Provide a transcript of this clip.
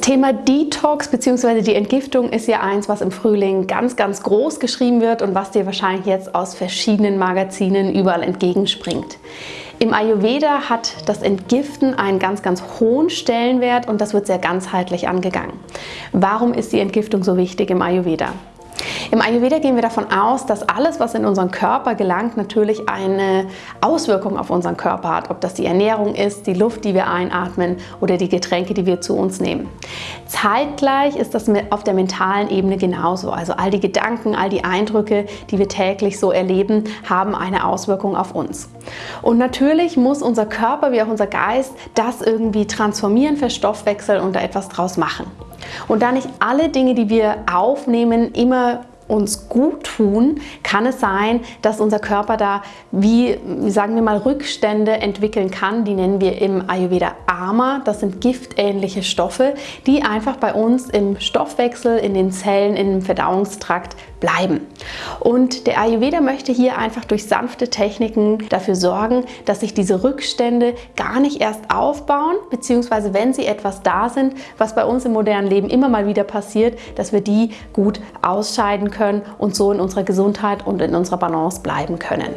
Thema Detox bzw. die Entgiftung ist ja eins, was im Frühling ganz, ganz groß geschrieben wird und was dir wahrscheinlich jetzt aus verschiedenen Magazinen überall entgegenspringt. Im Ayurveda hat das Entgiften einen ganz, ganz hohen Stellenwert und das wird sehr ganzheitlich angegangen. Warum ist die Entgiftung so wichtig im Ayurveda? Im Ayurveda gehen wir davon aus, dass alles, was in unseren Körper gelangt, natürlich eine Auswirkung auf unseren Körper hat. Ob das die Ernährung ist, die Luft, die wir einatmen oder die Getränke, die wir zu uns nehmen. Zeitgleich ist das auf der mentalen Ebene genauso. Also all die Gedanken, all die Eindrücke, die wir täglich so erleben, haben eine Auswirkung auf uns. Und natürlich muss unser Körper wie auch unser Geist das irgendwie transformieren, verstoffwechseln und da etwas draus machen. Und da nicht alle Dinge, die wir aufnehmen, immer uns gut tun, kann es sein, dass unser Körper da wie, sagen wir mal, Rückstände entwickeln kann. Die nennen wir im Ayurveda Ama. Das sind giftähnliche Stoffe, die einfach bei uns im Stoffwechsel, in den Zellen, im Verdauungstrakt bleiben. Und der Ayurveda möchte hier einfach durch sanfte Techniken dafür sorgen, dass sich diese Rückstände gar nicht erst aufbauen, beziehungsweise wenn sie etwas da sind, was bei uns im modernen Leben immer mal wieder passiert, dass wir die gut ausscheiden können und so in unserer Gesundheit und in unserer Balance bleiben können.